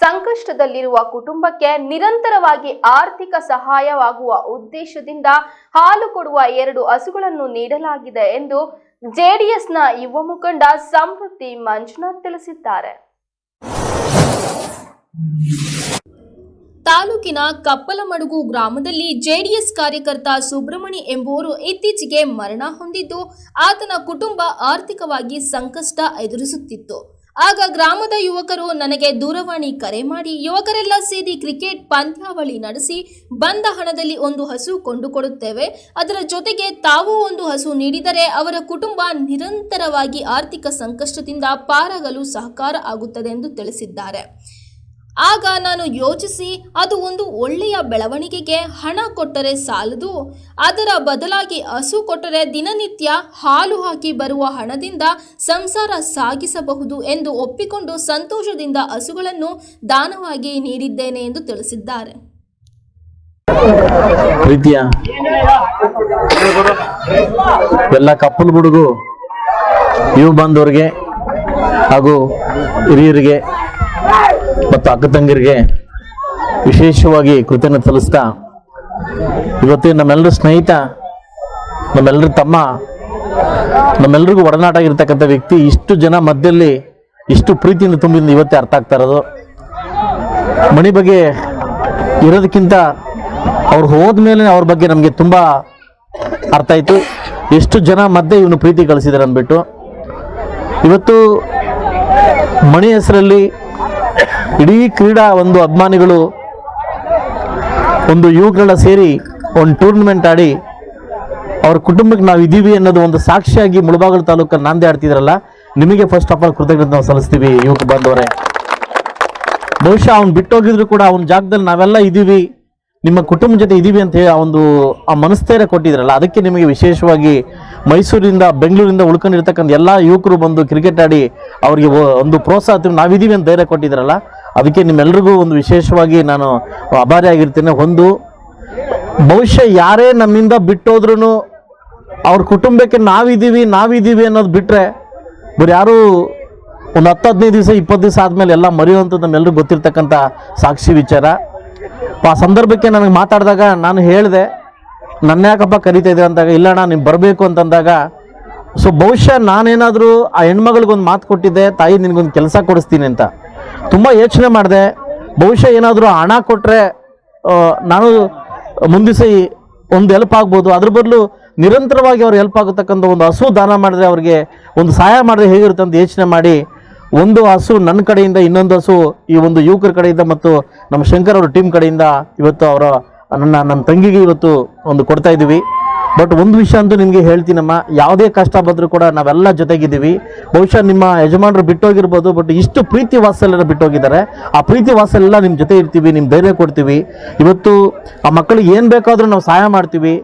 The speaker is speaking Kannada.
ಸಂಕಷ್ಟದಲ್ಲಿರುವ ಕುಟುಂಬಕ್ಕೆ ನಿರಂತರವಾಗಿ ಆರ್ಥಿಕ ಸಹಾಯವಾಗುವ ಉದ್ದೇಶದಿಂದ ಹಾಲು ಕೊಡುವ ಎರಡು ಹಸುಗಳನ್ನು ನೀಡಲಾಗಿದೆ ಎಂದು ಜೆಡಿಎಸ್ನ ಯುವ ಮುಖಂಡ ಸಮೃದ್ಧಿ ಮಂಜುನಾಥ್ ತಿಳಿಸಿದ್ದಾರೆ. ತಾಲೂಕಿನ ಕಪ್ಪಲಮಡುಗು ಗ್ರಾಮದಲ್ಲಿ ಜೆಡಿಎಸ್ ಕಾರ್ಯಕರ್ತ ಸುಬ್ರಹ್ಮಣಿ ಎಂಬುವರು ಇತ್ತೀಚೆಗೆ ಮರಣ ಹೊಂದಿದ್ದು, ಆತನ ಕುಟುಂಬ ಆರ್ಥಿಕವಾಗಿ ಸಂಕಷ್ಟ ಎದುರಿಸುತ್ತಿತ್ತು. ಆಗ ಗ್ರಾಮದ ಯುವಕರು, ನನಗೆ ದೂರವಾಣಿ ಕರೆ ಮಾಡಿ. ಯುವಕರೆಲ್ಲ ಸೇರಿ ಕ್ರಿಕೆಟ್ ಪಂದ್ಯಾವಳಿ ನಡೆಸಿ, ಬಂದ ಹಣದಲ್ಲಿ ಒಂದು ಹಸು ಕೊಂಡುಕೊಡುತ್ತೇವೆ. ಅದರ ಜೊತೆಗೆ ತಾವು ಒಂದು ಹಸು ನೀಡಿದರೆ ಅವರ ಕುಟುಂಬ ನಿರಂತರವಾಗಿ ಆರ್ಥಿಕ ಸಂಕಷ್ಟದಿಂದ ಪಾರಾಗಲು ಸಹಕಾರ ಆಗುತ್ತದೆ ಎಂದು ತಿಳಿಸಿದ್ದಾರೆ. ಆಗ ನಾನು ಯೋಚಿಸಿ, ಅದು ಒಂದು ಒಳ್ಳೆಯ ಬೆಳವಣಿಗೆಗೆ ಹಣ ಕೊಟ್ಟರೆ ಸಾಲದು, ಅದರ ಬದಲಾಗಿ ಹಸು ಕೊಟ್ಟರೆ ದಿನನಿತ್ಯ ಹಾಲು ಹಾಕಿ ಬರುವ ಹಣದಿಂದ ಸಂಸಾರ ಸಾಗಿಸಬಹುದು ಎಂದು ಒಪ್ಪಿಕೊಂಡು ಸಂತೋಷದಿಂದ ಹಸುಗಳನ್ನು ದಾನವಾಗಿ ನೀಡಿದ್ದೇನೆ ಎಂದು ತಿಳಿಸಿದ್ದಾರೆ. ಎಲ್ಲ ಕಪ್ಪಲು ಬುಡುಗು ಇವು ಬಂದವರಿಗೆ ಹಾಗೂ ಹಿರಿಯರಿಗೆ ಅಕ್ಕ ತಂಗಿರಿಗೆ ವಿಶೇಷವಾಗಿ ಕೃತಜ್ಞತೆ ಸಲ್ಲಿಸ್ತಾ ಇವತ್ತು ನಮ್ಮೆಲ್ಲರ ಸ್ನೇಹಿತ, ನಮ್ಮೆಲ್ಲರ ತಮ್ಮ, ನಮ್ಮೆಲ್ಲರಿಗೂ ಒಡನಾಟ ಆಗಿರ್ತಕ್ಕಂಥ ವ್ಯಕ್ತಿ ಇಷ್ಟು ಜನ ಮಧ್ಯದಲ್ಲಿ ಇಷ್ಟು ಪ್ರೀತಿಯಿಂದ ತುಂಬಿದ ಇವತ್ತೇ ಅರ್ಥ ಆಗ್ತಾ ಇರೋದು. ಮಣಿ ಬಗ್ಗೆ ಇರೋದಕ್ಕಿಂತ ಅವ್ರು ಹೋದ್ಮೇಲೆ ಅವ್ರ ಬಗ್ಗೆ ನಮಗೆ ತುಂಬ ಅರ್ಥ ಆಯಿತು. ಎಷ್ಟು ಜನ ಮಧ್ಯೆ ಇವನು ಪ್ರೀತಿ ಕಳಿಸಿದ್ದಾರೆ ಅಂದ್ಬಿಟ್ಟು. ಇವತ್ತು ಮಣಿ ಹೆಸರಲ್ಲಿ ಇಡೀ ಕ್ರೀಡಾ ಒಂದು ಅಭಿಮಾನಿಗಳು, ಒಂದು ಯುವಕರೆಲ್ಲ ಸೇರಿ ಒಂದು ಟೂರ್ನಮೆಂಟ್ ಆಡಿ ಅವ್ರ ಕುಟುಂಬಕ್ಕೆ ನಾವು ಇದ್ದೀವಿ ಅನ್ನೋದು ಒಂದು ಸಾಕ್ಷಿಯಾಗಿ ಮುಳಬಾಗಿಲು ತಾಲೂಕಲ್ಲಿ ನಾಂದೇ ಆಡ್ತಿದ್ರಲ್ಲ, ನಿಮಗೆ ಫಸ್ಟ್ ಆಫ್ ಆಲ್ ಕೃತಜ್ಞತೆ ನಾವು ಸಲ್ಲಿಸ್ತೀವಿ ಯುವಕ ಬಂದವರೇ. ಬಹುಶಃ ಅವ್ನು ಬಿಟ್ಟೋಗಿದ್ರು ಕೂಡ ಅವ್ನ ಜಾಗದಲ್ಲಿ ನಾವೆಲ್ಲ ಇದ್ದೀವಿ, ನಿಮ್ಮ ಕುಟುಂಬ ಜೊತೆ ಇದ್ದೀವಿ ಅಂತ ಹೇಳಿ ಆ ಒಂದು, ಆ ಮನಸ್ಥೈರ್ಯ ಕೊಟ್ಟಿದ್ರಲ್ಲ, ಅದಕ್ಕೆ ನಿಮಗೆ ವಿಶೇಷವಾಗಿ ಮೈಸೂರಿಂದ, ಬೆಂಗಳೂರಿಂದ ಉಳ್ಕೊಂಡಿರ್ತಕ್ಕಂಥ ಎಲ್ಲ ಯುವಕರು ಬಂದು ಕ್ರಿಕೆಟ್ ಆಡಿ ಅವರಿಗೆ ಒಂದು ಪ್ರೋತ್ಸಾಹ ನಾವಿದ್ದೀವಿ ಅಂತ ಧೈರ್ಯ ಕೊಟ್ಟಿದ್ರಲ್ಲ ಅದಕ್ಕೆ ನಿಮ್ಮೆಲ್ರಿಗೂ ಒಂದು ವಿಶೇಷವಾಗಿ ನಾನು ಅಭಾರಿ ಆಗಿರ್ತೇನೆ. ಒಂದು ಬಹುಶಃ ಯಾರೇ ನಮ್ಮಿಂದ ಬಿಟ್ಟೋದ್ರೂ ಅವ್ರ ಕುಟುಂಬಕ್ಕೆ ನಾವಿದ್ದೀವಿ ನಾವಿದ್ದೀವಿ ಅನ್ನೋದು ಬಿಟ್ಟರೆ ಬರೀ ಯಾರು ಒಂದು ಹತ್ತು ಹದಿನೈದು ದಿವಸ, ಇಪ್ಪತ್ತು ದಿವಸ ಆದಮೇಲೆ ಎಲ್ಲ ಮರೆಯುವಂಥದ್ದು ನಮ್ಮೆಲ್ಲರಿಗೂ ಗೊತ್ತಿರ್ತಕ್ಕಂಥ ಸಾಕ್ಷಿ ವಿಚಾರ. ಆ ಸಂದರ್ಭಕ್ಕೆ ನನಗೆ ಮಾತಾಡಿದಾಗ ನಾನು ಹೇಳಿದೆ, ನನ್ನ ಯಾಕಪ್ಪ ಕರಿತಾ ಇದೆ ಅಂದಾಗ ಇಲ್ಲಣ್ಣ ನೀವು ಬರಬೇಕು ಅಂತಂದಾಗ ಸೊ ಬಹುಶಃ ನಾನೇನಾದರೂ ಆ ಹೆಣ್ಮಗಳಿಗೊಂದು ಮಾತು ಕೊಟ್ಟಿದ್ದೆ, ತಾಯಿ ನಿನಗೊಂದು ಕೆಲಸ ಕೊಡಿಸ್ತೀನಿ ಅಂತ. ತುಂಬ ಯೋಚನೆ ಮಾಡಿದೆ. ಬಹುಶಃ ಏನಾದರೂ ಹಣ ಕೊಟ್ಟರೆ ನಾನು ಮುಂದಿಸಿ ಒಂದು ಹೆಲ್ಪ್ ಆಗ್ಬೋದು. ಅದ್ರ ಬದಲು ನಿರಂತರವಾಗಿ ಅವ್ರು ಹೆಲ್ಪ್ ಆಗತಕ್ಕಂಥ ಒಂದು ಹಸು ದಾನ ಮಾಡಿದ್ರೆ ಅವ್ರಿಗೆ ಒಂದು ಸಹಾಯ ಮಾಡಿದ್ರೆ ಹೇಗಿರುತ್ತೆ ಅಂತ ಯೋಚನೆ ಮಾಡಿ, ಒಂದು ಹಸು ನನ್ನ ಕಡೆಯಿಂದ ಇನ್ನೊಂದು ಹಸು ಈ ಒಂದು ಯುವಕರ ಕಡೆಯಿಂದ ಮತ್ತು ನಮ್ಮ ಶಂಕರ್ ಅವ್ರ ಟೀಮ್ ಕಡೆಯಿಂದ ಇವತ್ತು ಅವರ ನನ್ನ ನನ್ನ ತಂಗಿಗೆ ಇವತ್ತು ಒಂದು ಕೊಡ್ತಾ ಇದ್ದೀವಿ. ಬಟ್ ಒಂದು ವಿಷಯ ಅಂತೂ ನಿಮಗೆ ಹೇಳ್ತೀನಮ್ಮ, ಯಾವುದೇ ಕಷ್ಟ ಬಂದರೂ ಕೂಡ ನಾವೆಲ್ಲ ಜೊತೆಗಿದ್ದೀವಿ. ಬಹುಶಃ ನಿಮ್ಮ ಯಜಮಾನರು ಬಿಟ್ಟೋಗಿರ್ಬೋದು ಬಟ್ ಇಷ್ಟು ಪ್ರೀತಿ ವಾತ್ಸಲ್ಯನ ಬಿಟ್ಟೋಗಿದ್ದಾರೆ. ಆ ಪ್ರೀತಿ ವಾತ್ಸಲ್ಯ ನಿಮ್ಮ ಜೊತೆ ಇರ್ತೀವಿ ನಿಮ್ಮ ಧೈರ್ಯ ಕೊಡ್ತೀವಿ. ಇವತ್ತು ಆ ಮಕ್ಕಳಿಗೆ ಏನು ಬೇಕಾದರೂ ನಾವು ಸಹಾಯ ಮಾಡ್ತೀವಿ.